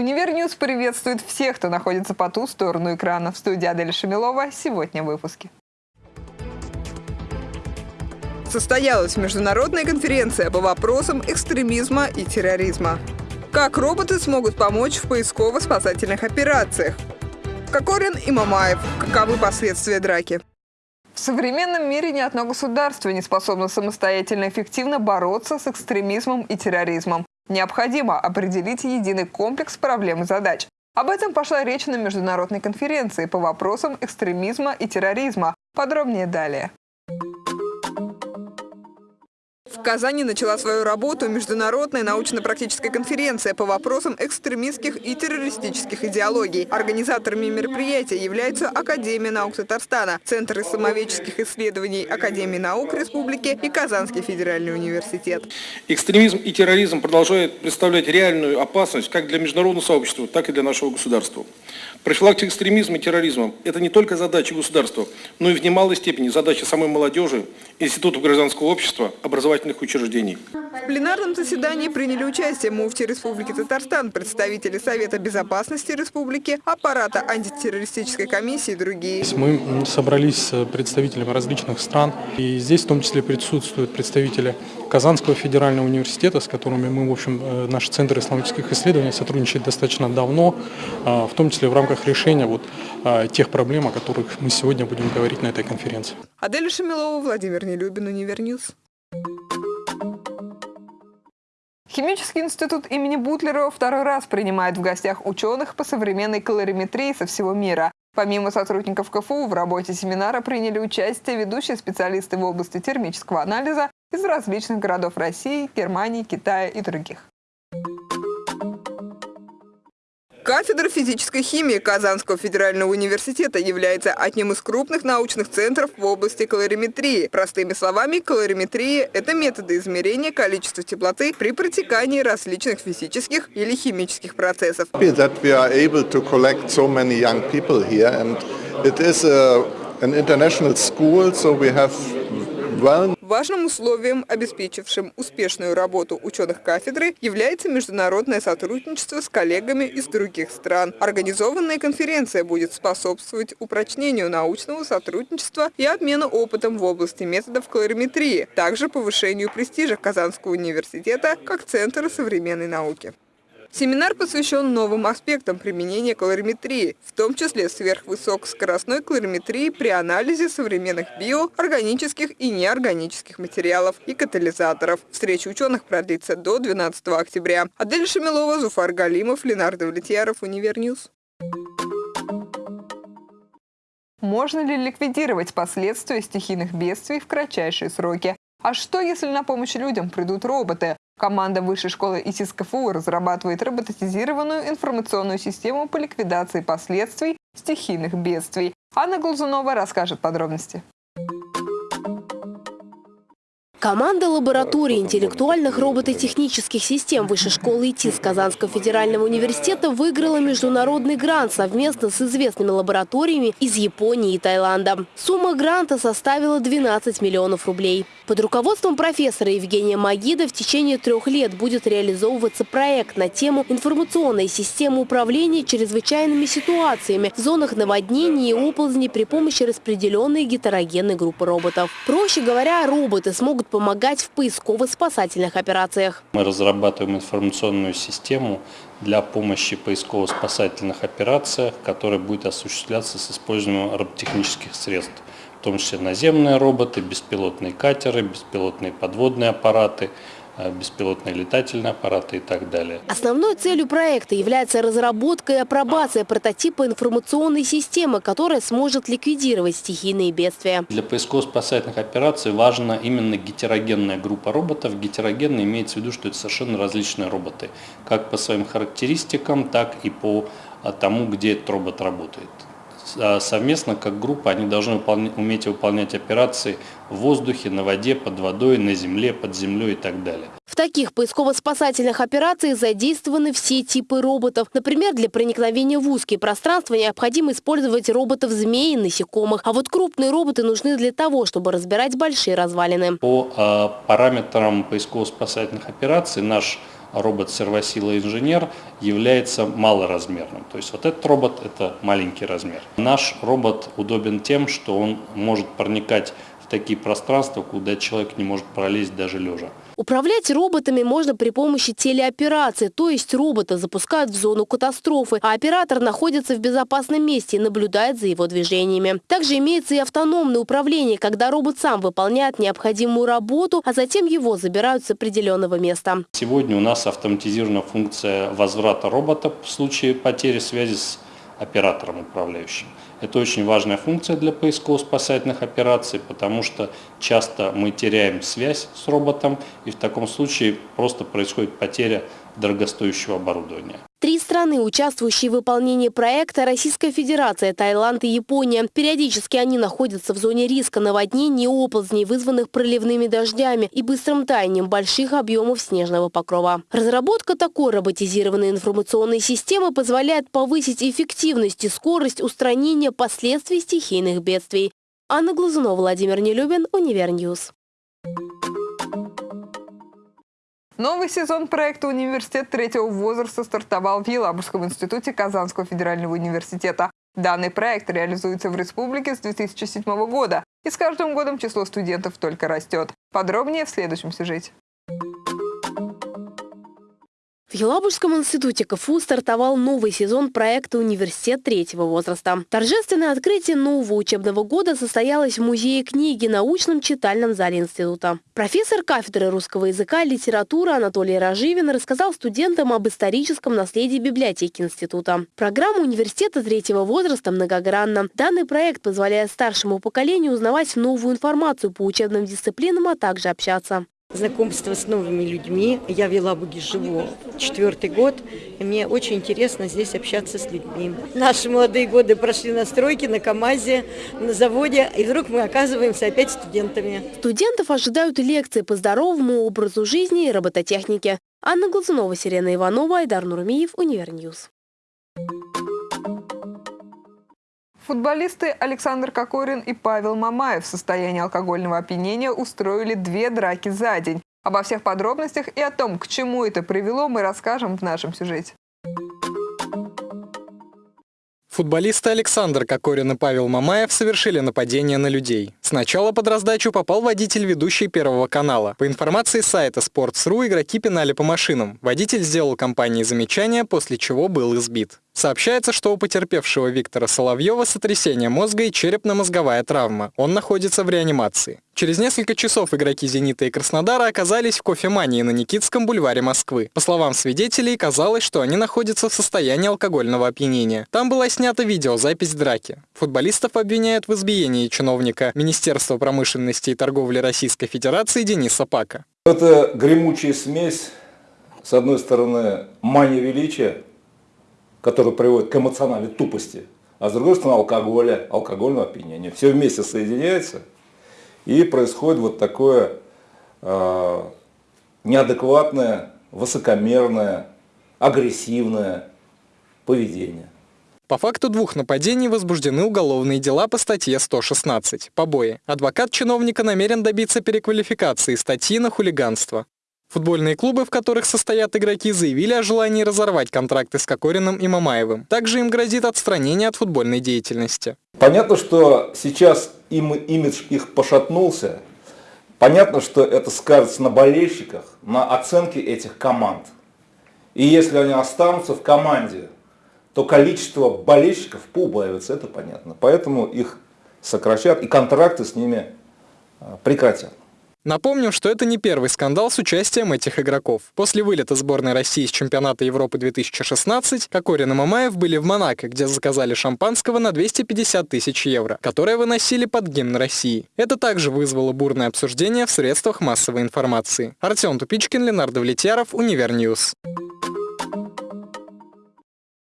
Univer News приветствует всех, кто находится по ту сторону экрана. В студии Адель Шамилова сегодня в выпуске. Состоялась международная конференция по вопросам экстремизма и терроризма. Как роботы смогут помочь в поисково-спасательных операциях? Кокорин и Мамаев. Каковы последствия драки? В современном мире ни одно государство не способно самостоятельно эффективно бороться с экстремизмом и терроризмом. Необходимо определить единый комплекс проблем и задач. Об этом пошла речь на международной конференции по вопросам экстремизма и терроризма. Подробнее далее. В Казани начала свою работу Международная научно-практическая конференция по вопросам экстремистских и террористических идеологий. Организаторами мероприятия являются Академия наук Татарстана, Центр исламоведческих исследований Академии наук Республики и Казанский федеральный университет. Экстремизм и терроризм продолжают представлять реальную опасность как для международного сообщества, так и для нашего государства. Профилактика экстремизма и терроризма – это не только задача государства, но и в немалой степени задача самой молодежи, институтов гражданского общества, образовательных образовательных учреждений. В пленарном заседании приняли участие муфти Республики Татарстан, представители Совета безопасности Республики, аппарата антитеррористической комиссии и другие. Мы собрались с представителями различных стран, и здесь в том числе присутствуют представители Казанского федерального университета, с которыми мы, в общем, э, наш Центр исламических исследований сотрудничает достаточно давно, а, в том числе в рамках решения вот а, тех проблем, о которых мы сегодня будем говорить на этой конференции. Адель Шамилова, Владимир Нелюбин, Univer News. Химический институт имени Бутлерова второй раз принимает в гостях ученых по современной калориметрии со всего мира. Помимо сотрудников КФУ, в работе семинара приняли участие ведущие специалисты в области термического анализа из различных городов России, Германии, Китая и других. Кафедра физической химии Казанского федерального университета является одним из крупных научных центров в области калориметрии. Простыми словами, калориметрия – это методы измерения количества теплоты при протекании различных физических или химических процессов. An international school, so we have Важным условием, обеспечившим успешную работу ученых кафедры, является международное сотрудничество с коллегами из других стран. Организованная конференция будет способствовать упрочнению научного сотрудничества и обмену опытом в области методов калориметрии, также повышению престижа Казанского университета как Центра современной науки. Семинар посвящен новым аспектам применения калориметрии, в том числе сверхвысокоскоростной калориметрии при анализе современных био, органических и неорганических материалов и катализаторов. Встреча ученых продлится до 12 октября. Адель Шамилова, Зуфар Галимов, Ленар Довлетьяров, Univer News. Можно ли ликвидировать последствия стихийных бедствий в кратчайшие сроки? А что, если на помощь людям придут роботы? Команда Высшей школы ИСИС КФУ разрабатывает роботизированную информационную систему по ликвидации последствий стихийных бедствий. Анна Глазунова расскажет подробности. Команда лаборатории интеллектуальных робототехнических систем Высшей школы ИТИС Казанского федерального университета выиграла международный грант совместно с известными лабораториями из Японии и Таиланда. Сумма гранта составила 12 миллионов рублей. Под руководством профессора Евгения Магида в течение трех лет будет реализовываться проект на тему информационной системы управления чрезвычайными ситуациями в зонах наводнений и оползней при помощи распределенной гетерогенной группы роботов. Проще говоря, роботы смогут помогать в поисково-спасательных операциях. Мы разрабатываем информационную систему для помощи поисково-спасательных операциях, которая будет осуществляться с использованием роботехнических средств, в том числе наземные роботы, беспилотные катеры, беспилотные подводные аппараты – беспилотные летательные аппараты и так далее. Основной целью проекта является разработка и апробация прототипа информационной системы, которая сможет ликвидировать стихийные бедствия. Для поисково-спасательных операций важна именно гетерогенная группа роботов. Гетерогенная имеется в виду, что это совершенно различные роботы, как по своим характеристикам, так и по а, тому, где этот робот работает. А совместно, как группа, они должны выполнять, уметь выполнять операции в воздухе, на воде, под водой, на земле, под землей и так далее. В таких поисково-спасательных операциях задействованы все типы роботов. Например, для проникновения в узкие пространства необходимо использовать роботов-змей и насекомых. А вот крупные роботы нужны для того, чтобы разбирать большие развалины. По э, параметрам поисково-спасательных операций наш робот-сервосила инженер является малоразмерным. То есть вот этот робот – это маленький размер. Наш робот удобен тем, что он может проникать такие пространства, куда человек не может пролезть даже лежа. Управлять роботами можно при помощи телеоперации, то есть робота запускают в зону катастрофы, а оператор находится в безопасном месте и наблюдает за его движениями. Также имеется и автономное управление, когда робот сам выполняет необходимую работу, а затем его забирают с определенного места. Сегодня у нас автоматизирована функция возврата робота в случае потери связи с оператором управляющим. Это очень важная функция для поисково-спасательных операций, потому что часто мы теряем связь с роботом, и в таком случае просто происходит потеря дорогостоящего оборудования. Страны, участвующие в выполнении проекта – Российская Федерация, Таиланд и Япония. Периодически они находятся в зоне риска наводнений и оползней, вызванных проливными дождями и быстрым таянием больших объемов снежного покрова. Разработка такой роботизированной информационной системы позволяет повысить эффективность и скорость устранения последствий стихийных бедствий. Анна Глазунова, Владимир Нелюбин, Univer News. Новый сезон проекта «Университет третьего возраста» стартовал в Елабужском институте Казанского федерального университета. Данный проект реализуется в республике с 2007 года, и с каждым годом число студентов только растет. Подробнее в следующем сюжете. В Елабужском институте КФУ стартовал новый сезон проекта «Университет третьего возраста». Торжественное открытие нового учебного года состоялось в Музее книги научном читальном зале института. Профессор кафедры русского языка и литературы Анатолий Разживин рассказал студентам об историческом наследии библиотеки института. Программа университета третьего возраста многогранна. Данный проект позволяет старшему поколению узнавать новую информацию по учебным дисциплинам, а также общаться. Знакомство с новыми людьми. Я в Елабуге живу четвертый год, и мне очень интересно здесь общаться с людьми. Наши молодые годы прошли на стройке, на КАМАЗе, на заводе, и вдруг мы оказываемся опять студентами. Студентов ожидают лекции по здоровому образу жизни и робототехнике. Анна Глазунова, Сирена Иванова, Айдар Нурмиев, Univer News. Футболисты Александр Кокорин и Павел Мамаев в состоянии алкогольного опьянения устроили две драки за день. Обо всех подробностях и о том, к чему это привело, мы расскажем в нашем сюжете. Футболисты Александр Кокорин и Павел Мамаев совершили нападение на людей. Сначала под раздачу попал водитель ведущий Первого канала. По информации сайта Sports.ru игроки пинали по машинам. Водитель сделал компании замечание, после чего был избит. Сообщается, что у потерпевшего Виктора Соловьева сотрясение мозга и черепно-мозговая травма. Он находится в реанимации. Через несколько часов игроки «Зенита» и Краснодара оказались в кофемании на Никитском бульваре Москвы. По словам свидетелей, казалось, что они находятся в состоянии алкогольного опьянения. Там была снята видеозапись драки. Футболистов обвиняют в избиении чиновника Министерства промышленности и торговли Российской Федерации Дениса Пака. Это гремучая смесь, с одной стороны, мания величия, который приводит к эмоциональной тупости, а с другой стороны алкоголя, алкогольного опьянения. Все вместе соединяется и происходит вот такое э, неадекватное, высокомерное, агрессивное поведение. По факту двух нападений возбуждены уголовные дела по статье 116 «Побои». Адвокат чиновника намерен добиться переквалификации статьи на хулиганство. Футбольные клубы, в которых состоят игроки, заявили о желании разорвать контракты с Кокориным и Мамаевым. Также им грозит отстранение от футбольной деятельности. Понятно, что сейчас им, имидж их пошатнулся. Понятно, что это скажется на болельщиках, на оценке этих команд. И если они останутся в команде, то количество болельщиков поубавится, это понятно. Поэтому их сократят и контракты с ними прекратят. Напомним, что это не первый скандал с участием этих игроков. После вылета сборной России с чемпионата Европы 2016 Кокорин и Мамаев были в Монако, где заказали шампанского на 250 тысяч евро, которое выносили под гимн России. Это также вызвало бурное обсуждение в средствах массовой информации. Артем Тупичкин, Ленар Довлетьяров, Univer News.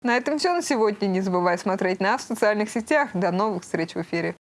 На этом все на сегодня. Не забывай смотреть нас в социальных сетях. До новых встреч в эфире.